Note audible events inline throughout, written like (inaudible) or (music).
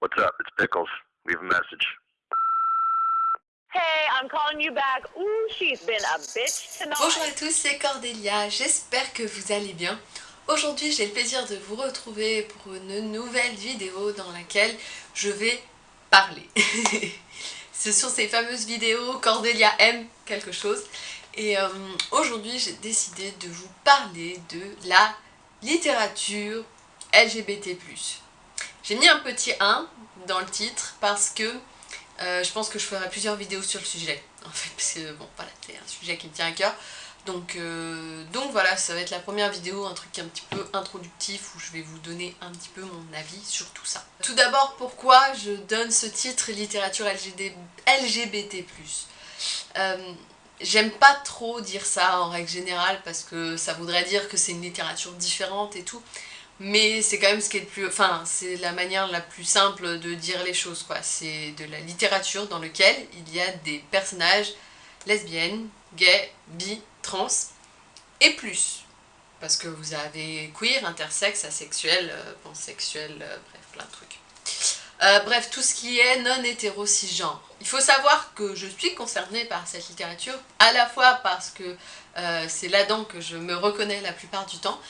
What's up? It's Pickles. Leave a message. Hey, I'm calling you back. Ooh, she's been a bitch tonight. Bonjour à tous, c'est Cordélia, j'espère que vous allez bien. Aujourd'hui j'ai le plaisir de vous retrouver pour une nouvelle vidéo dans laquelle je vais parler. (laughs) Ce sont ces fameuses vidéos Cordélia aime quelque chose. Et euh, aujourd'hui j'ai décidé de vous parler de la littérature LGBT+. J'ai mis un petit 1 dans le titre parce que euh, je pense que je ferai plusieurs vidéos sur le sujet, en fait, parce que bon, voilà, c'est un sujet qui me tient à cœur. Donc, euh, donc voilà, ça va être la première vidéo, un truc un petit peu introductif où je vais vous donner un petit peu mon avis sur tout ça. Tout d'abord, pourquoi je donne ce titre littérature LGBT+. Euh, J'aime pas trop dire ça en règle générale parce que ça voudrait dire que c'est une littérature différente et tout mais c'est quand même ce qui est le plus... Enfin, c'est la manière la plus simple de dire les choses, quoi. C'est de la littérature dans laquelle il y a des personnages lesbiennes, gays, bi, trans, et plus. Parce que vous avez queer, intersexe, asexuel, euh, pansexuel, euh, bref, plein de trucs. Euh, bref, tout ce qui est non-hétéro cisgenre. Il faut savoir que je suis concernée par cette littérature, à la fois parce que c'est là-dedans que je me reconnais la plupart du temps,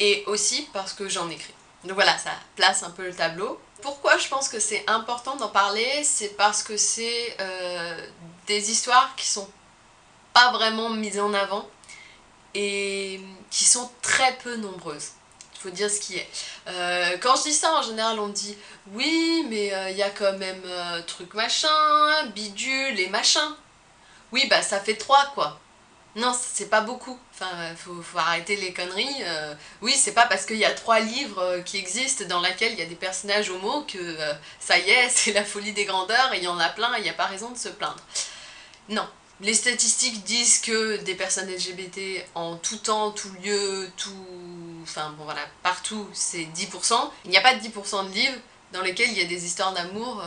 et aussi parce que j'en écris. Donc voilà, ça place un peu le tableau. Pourquoi je pense que c'est important d'en parler C'est parce que c'est euh, des histoires qui sont pas vraiment mises en avant et qui sont très peu nombreuses. Il faut dire ce qui est. Euh, quand je dis ça, en général, on dit « Oui, mais euh, il y a quand même truc machin, bidule et machin. » Oui, bah ça fait trois, quoi. Non, c'est pas beaucoup. Enfin, faut, faut arrêter les conneries. Euh. oui, c'est pas parce qu'il y a trois livres euh, qui existent dans lesquels il y a des personnages homo que euh, ça y est, (laughs) c'est la folie des grandeurs et il y en a plein et il n'y a pas raison de se plaindre. Non. Les statistiques disent que des personnes LGBT en tout temps, tout lieu, tout... Enfin bon voilà, partout, c'est 10%. Il n'y a pas de 10% de livres dans lesquels il y a des histoires d'amour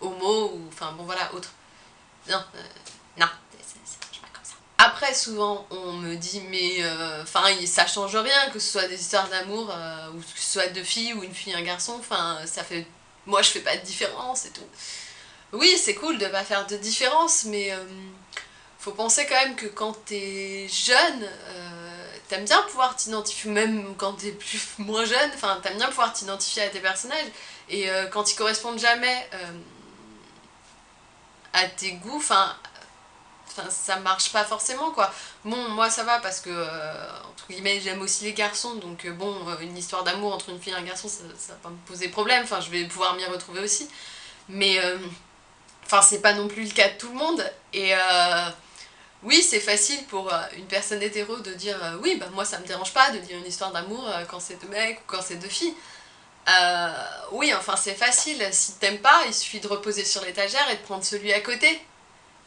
homo ou... Enfin bon voilà, autre. Non. Souvent, on me dit, mais euh, enfin, ça change rien que ce soit des histoires d'amour, euh, ou que ce soit deux filles ou une fille un garçon, enfin, ça fait... Moi, je fais pas de différence et tout. Oui, c'est cool de pas faire de différence, mais euh, faut penser quand même que quand t'es jeune, t'aimes bien pouvoir t'identifier, même quand t'es plus (laughs) moins jeune, enfin, t'aimes bien pouvoir t'identifier à tes personnages, et quand ils correspondent jamais à tes goûts, enfin, Enfin, ça marche pas forcément quoi. Bon, moi ça va parce que, euh, entre guillemets, j'aime aussi les garçons, donc euh, bon, euh, une histoire d'amour entre une fille et un garçon, ça, va pas me poser problème, enfin je vais pouvoir m'y retrouver aussi. Mais, enfin c'est pas non plus le cas de tout le monde, et oui c'est facile pour une personne hétéro de dire oui bah moi ça me dérange pas de lire une histoire d'amour quand c'est deux mecs ou quand c'est deux filles. oui, enfin c'est facile, si t'aimes pas, il suffit de reposer sur l'étagère et de prendre celui à côté.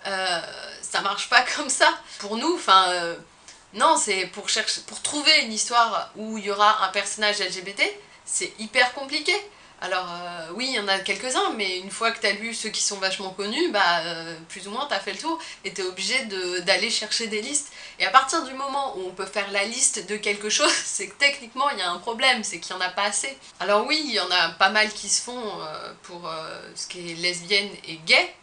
Euh, ça marche pas (laughs) comme ça. Pour nous, enfin, euh, non, c'est pour chercher, pour trouver une histoire où il y aura un personnage LGBT, c'est hyper compliqué. Alors euh, oui, il y en a quelques-uns, mais une fois que t'as lu ceux qui sont vachement connus, bah plus ou moins t'as fait le tour et t'es obligé d'aller chercher des listes. Et à partir du moment où on peut faire la liste de quelque chose, (laughs) c'est que techniquement il y a un problème, c'est qu'il y en a pas assez. Alors oui, il y en a pas mal qui se font pour ce qui est lesbienne et gay,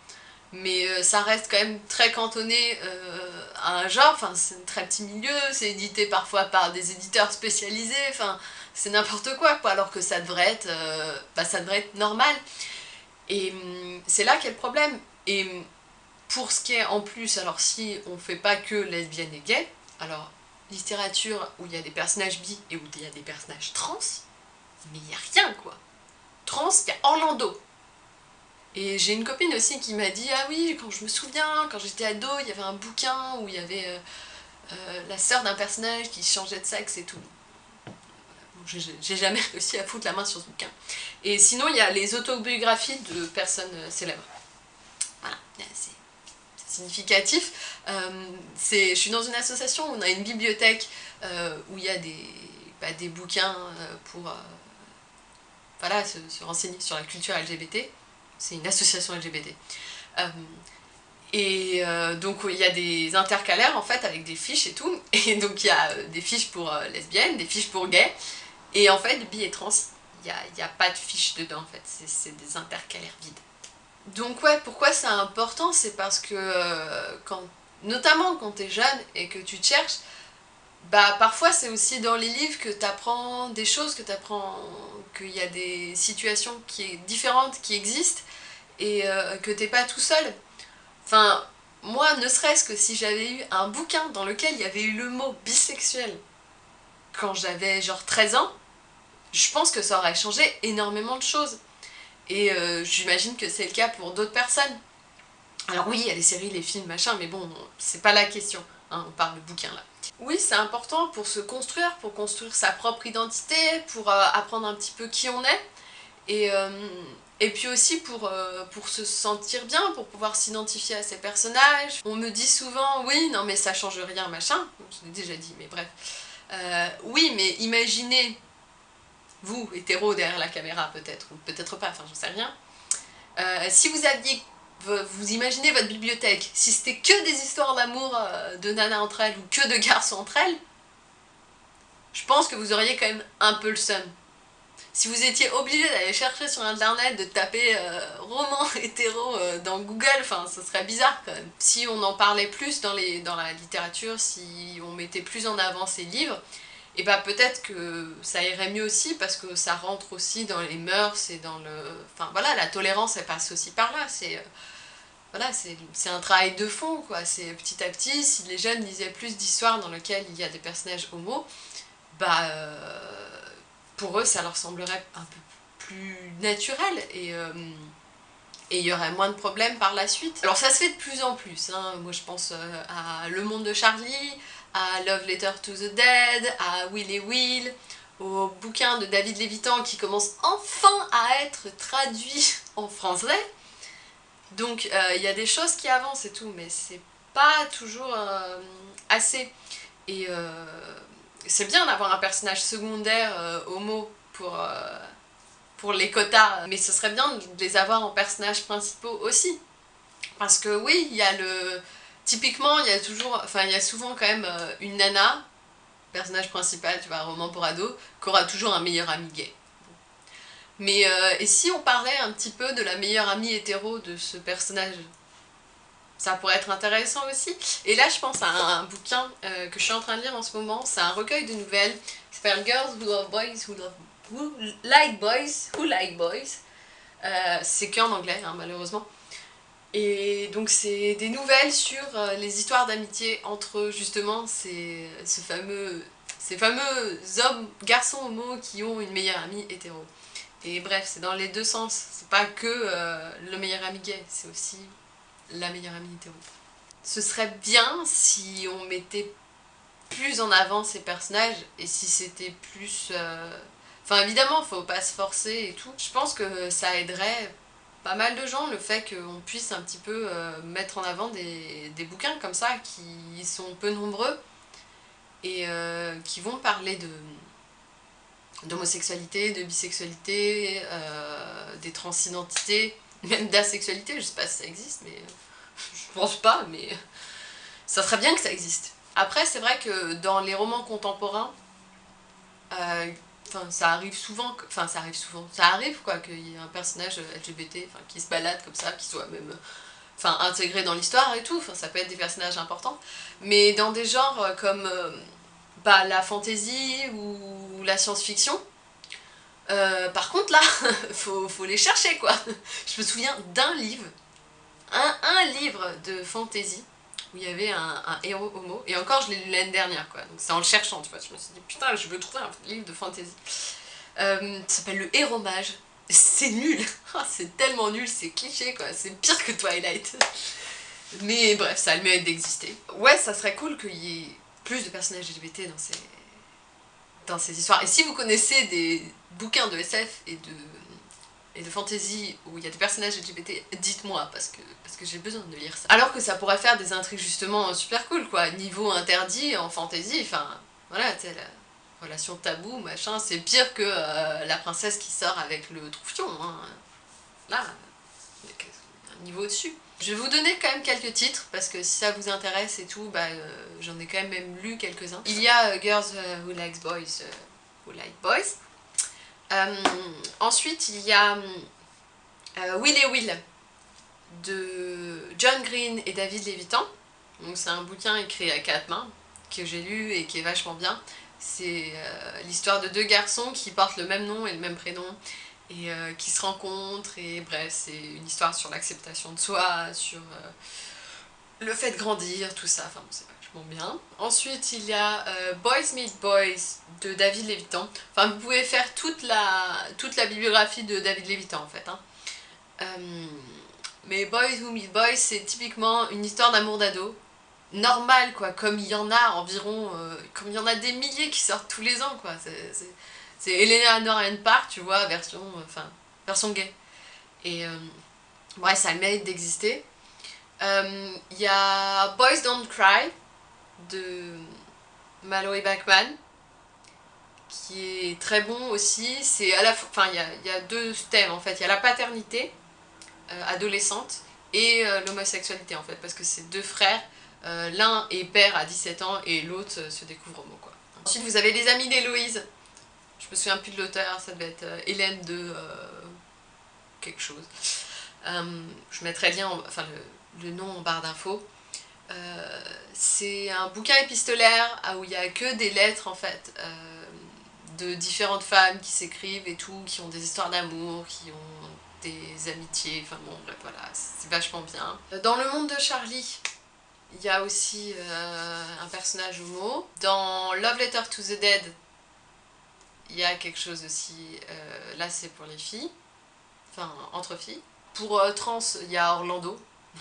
mais euh, ça reste quand même très cantonné euh, à un genre, c'est un très petit milieu, c'est édité parfois par des éditeurs spécialisés, enfin c'est n'importe quoi quoi, alors que ça devrait être, euh, bah, ça devrait être normal. Et hum, c'est là qu'est le problème. Et hum, pour ce qui est en plus, alors si on fait pas que lesbienne et gay, alors littérature où il y a des personnages bi et où il y a des personnages trans, mais il n'y a rien quoi. Trans, il y a Orlando, et j'ai une copine aussi qui m'a dit « Ah oui, quand je me souviens, quand j'étais ado, il y avait un bouquin où il y avait euh, euh, la sœur d'un personnage qui changeait de sexe et tout. » J'ai jamais (laughs) réussi à foutre la main sur ce bouquin. Et sinon, il y a les autobiographies de personnes euh, célèbres. Voilà, c'est significatif. je suis dans une association où on a une bibliothèque où il y a des, bah, des bouquins pour voilà, se renseigner sur la culture LGBT c'est une association LGBT. Euh, et euh, donc il y a des intercalaires en fait avec des fiches et tout, (laughs) et donc il y a euh, des fiches pour lesbiennes, des fiches pour gays, et en fait bi et trans, il n'y a, pas de fiche dedans en fait, c'est des intercalaires vides. Donc ouais, pourquoi c'est important? C'est parce que, quand, notamment quand tu es jeune et que tu te cherches, bah parfois c'est aussi dans les livres que tu apprends des choses, que tu apprends qu'il y a des situations qui différentes qui existent et euh, que t'es pas tout seul. Enfin, moi, ne serait-ce que si j'avais eu un bouquin dans lequel il y avait eu le mot bisexuel quand j'avais genre 13 ans, je pense que ça aurait changé énormément de choses. Et euh, j'imagine que c'est le cas pour d'autres personnes. Alors oui, il y a les séries, les films, machin, mais bon, c'est pas la question. Hein, on parle de bouquin là. Oui, c'est important pour se construire, pour construire sa propre identité, pour euh, apprendre un petit peu qui on est. Et, euh, et puis aussi pour, pour se sentir bien, pour pouvoir s'identifier à ces personnages. On me dit souvent, oui, non mais ça change rien, machin. Je l'ai déjà dit, mais bref. oui, mais imaginez vous, hétéro derrière la caméra peut-être, ou peut-être pas, enfin j'en sais rien. Euh, si vous aviez, vous imaginez votre bibliothèque, si c'était que des histoires d'amour euh, de nanas entre elles, ou que de garçons entre elles, je pense que vous auriez quand même un peu le seum. Si vous étiez obligé d'aller chercher sur internet, de taper euh, roman (laughs) hétéro dans Google, enfin ce serait bizarre quand même. Si on en parlait plus dans, les, dans la littérature, si on mettait plus en avant ces livres, et bah peut-être que ça irait mieux aussi parce que ça rentre aussi dans les mœurs et dans le... Enfin voilà, la tolérance elle passe aussi par là, c'est... Euh, voilà, c'est un travail de fond quoi, c'est petit à petit, si les jeunes lisaient plus d'histoires dans lesquelles il y a des personnages homo, bah euh, pour eux ça leur semblerait un peu plus naturel et... Euh, et il y aurait moins de problèmes par la suite. Alors ça se fait de plus en plus, hein. moi je pense à Le Monde de Charlie, à Love Letter to the Dead, à Will et Will, au bouquin de David Lévitan qui commence enfin à être traduit (laughs) en français. Donc euh, il y a des choses qui avancent et tout, mais c'est pas toujours euh, assez. Et euh, c'est bien d'avoir un personnage secondaire homo pour, pour les quotas, mais ce serait bien de les avoir en personnages principaux aussi. Parce que oui, il y a le Typiquement, il y a toujours, enfin il y a souvent quand même euh, une nana, personnage principal, tu vois, un roman pour ado, qui aura toujours un meilleur ami gay. Mais euh, et si on parlait un petit peu de la meilleure amie hétéro de ce personnage ça pourrait être intéressant aussi. Et là, je pense à un, bouquin euh, que je suis en train de lire en ce moment. C'est un recueil de nouvelles qui s'appelle Girls Who Love Boys, Who, love, who Like Boys, Who Like Boys. c'est qu'en anglais, hein, malheureusement. Et donc c'est des nouvelles sur euh, les histoires d'amitié entre justement ces, ce fameux, ces fameux hommes, garçons homo qui ont une meilleure amie hétéro. Et bref, c'est dans les deux sens, c'est pas que euh, le meilleur ami gay, c'est aussi la meilleure amie hétéro. Ce serait bien si on mettait plus en avant ces personnages et si c'était plus... Euh, enfin évidemment, faut pas se forcer et tout. Je pense que ça aiderait pas mal de gens le fait qu'on puisse un petit peu euh, mettre en avant des, bouquins comme ça qui sont peu nombreux et euh, qui vont parler de d'homosexualité, de bisexualité, euh, des transidentités, même d'asexualité, je sais pas si ça existe, mais (laughs) je pense pas, mais ça serait bien que ça existe. Après, c'est vrai que dans les romans contemporains, Enfin, ça arrive souvent, enfin ça arrive souvent, ça arrive quoi, qu'il y ait un personnage LGBT qui se balade comme ça, qui soit même enfin, intégré dans l'histoire et tout, enfin, ça peut être des personnages importants. Mais dans des genres euh, comme euh, bah, la fantasy ou la science-fiction, euh, par contre là, (laughs) faut, faut les chercher quoi. (laughs) Je me souviens d'un livre, un, un livre de fantasy, où il y avait un, héros homo, et encore je l'ai lu l'année dernière quoi, donc c'est en le cherchant, tu vois, je me suis dit putain je veux trouver un livre de fantasy. Euh, s'appelle Le Héros Mage, c'est nul, (laughs) ah, c'est tellement nul, c'est cliché quoi, c'est pire que Twilight. Mais bref, ça a le mérite d'exister. Ouais, ça serait cool qu'il y ait plus de personnages LGBT dans ces, dans ces histoires. Et si vous connaissez des bouquins de SF et de et de fantasy où il y a des personnages LGBT, dites-moi parce que, parce que j'ai besoin de lire ça. Alors que ça pourrait faire des intrigues justement super cool quoi, niveau interdit en fantasy, enfin voilà, tu sais, la relation tabou, machin, c'est pire que euh, la princesse qui sort avec le troufion, hein. Là, un niveau au-dessus. Je vais vous donner quand même quelques titres, parce que si ça vous intéresse et tout, bah, euh, j'en ai quand même, même lu quelques-uns. Il y a euh, Girls Who Likes Boys, Who Like Boys, ensuite, il y a Will et Will de John Green et David Levitan. C'est un bouquin écrit à quatre mains que j'ai lu et qui est vachement bien. C'est l'histoire de deux garçons qui portent le même nom et le même prénom et euh, qui se rencontrent et bref c'est une histoire sur l'acceptation de soi, sur euh, le fait de grandir, tout ça, enfin bien. Ensuite il y a euh, Boys Meet Boys de David Lévitan, enfin vous pouvez faire toute la, toute la bibliographie de David Lévitan en fait. Hein. mais Boys Who Meet Boys c'est typiquement une histoire d'amour d'ado, normal quoi, comme il y en a environ, comme il y en a des milliers qui sortent tous les ans quoi, c'est Elena Norren Park, tu vois, version, enfin, version gay. Et euh, bref, ça a le mérite d'exister. Il euh, y a Boys Don't Cry de Mallory Bachman qui est très bon aussi. C'est à la il y a, deux thèmes en fait. Il y a la paternité euh, adolescente et l'homosexualité en fait, parce que c'est deux frères. L'un est père à 17 ans et l'autre se découvre homo quoi. Ensuite vous avez les amis d'Héloïse je me souviens plus de l'auteur, ça devait être euh, Hélène de euh, quelque chose. Euh, je mettrai lien, enfin le, nom en barre d'infos. C'est un bouquin épistolaire où il n'y a que des lettres en fait de différentes femmes qui s'écrivent et tout, qui ont des histoires d'amour, qui ont des amitiés, enfin bon bref voilà, c'est vachement bien. Dans le monde de Charlie, il y a aussi un personnage homo. Dans Love Letter to the Dead, il y a quelque chose aussi, euh, là c'est pour les filles, enfin entre filles. Pour euh, trans, il y a Orlando. (laughs)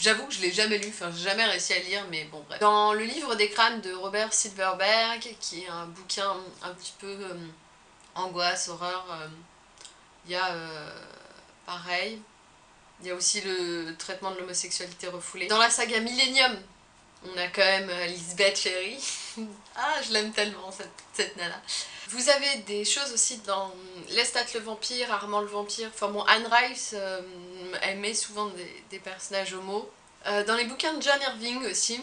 J'avoue que je l'ai jamais lu, enfin j'ai jamais réussi à lire, mais bon bref. Dans le livre des crânes de Robert Silverberg, qui est un bouquin un petit peu euh, angoisse, horreur, il y a pareil, il y a aussi le traitement de l'homosexualité refoulée. Dans la saga Millennium, on a quand même euh, Lisbeth Ferry. (laughs) ah, je l'aime tellement cette, cette, nana. Vous avez des choses aussi dans Lestat le vampire, Armand le vampire. Enfin bon, Anne Rice, euh, met souvent des, personnages homo. Euh, dans les bouquins de John Irving aussi,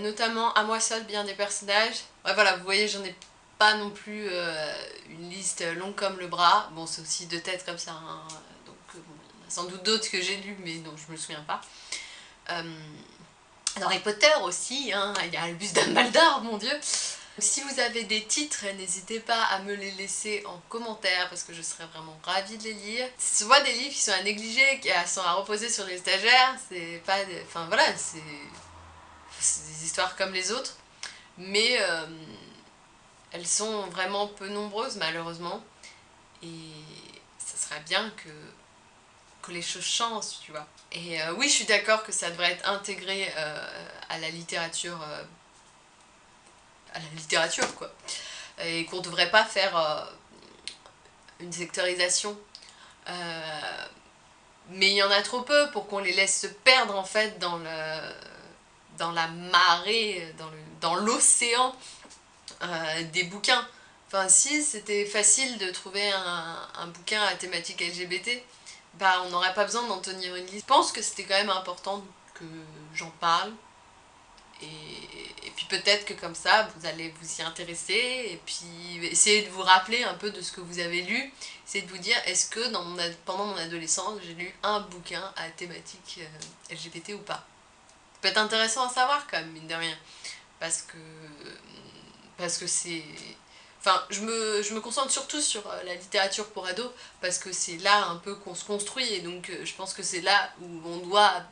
notamment À moi seul, bien des personnages. Ouais, voilà, vous voyez, j'en ai pas non plus une liste longue comme le bras. Bon, c'est aussi deux têtes comme ça. Hein. Donc, il y en a sans doute d'autres que j'ai lus, mais dont je me souviens pas. Dans Harry Potter aussi, hein, il y a Albus Dumbledore, mon dieu si vous avez des titres, n'hésitez pas à me les laisser en commentaire parce que je serais vraiment ravie de les lire. C'est souvent des livres qui sont à négliger, qui sont à reposer sur les stagiaires, c'est pas... Enfin voilà, c'est des histoires comme les autres, mais euh, elles sont vraiment peu nombreuses malheureusement et ça serait bien que les choses changent, tu vois. Et euh, oui, je suis d'accord que ça devrait être intégré euh, à la littérature, à la littérature, quoi. Et qu'on devrait pas faire une sectorisation. mais il y en a trop peu pour qu'on les laisse se perdre, en fait, dans, le, dans la marée, dans l'océan des bouquins. Enfin, si c'était facile de trouver un, un bouquin à thématique LGBT, bah, on n'aurait pas besoin d'en tenir une liste. Je pense que c'était quand même important que j'en parle. Et, puis peut-être que comme ça, vous allez vous y intéresser et puis essayer de vous rappeler un peu de ce que vous avez lu. Essayer de vous dire, est-ce que pendant mon adolescence, j'ai lu un bouquin à thématique euh, LGBT ou pas? Ça peut être intéressant à savoir quand même, mine de rien. Parce que parce que c'est Enfin, je me, je me, concentre surtout sur euh, la littérature pour ados, parce que c'est là un peu qu'on se construit, et donc euh, je pense que c'est là où on doit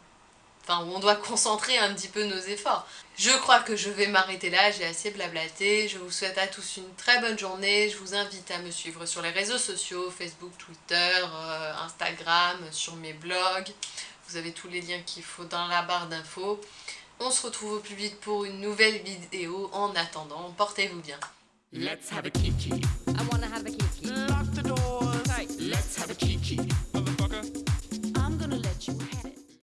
enfin où on doit (laughs) concentrer un petit peu nos efforts. Je crois que je vais m'arrêter là, j'ai assez blablaté, je vous souhaite à tous une très bonne journée, je vous invite à me suivre sur les réseaux sociaux, Facebook, Twitter, euh, Instagram, sur mes blogs, vous avez tous les liens qu'il faut dans la barre d'infos. On se retrouve au plus vite pour une nouvelle vidéo, en attendant, portez-vous bien. Let's have a kiki. I wanna have a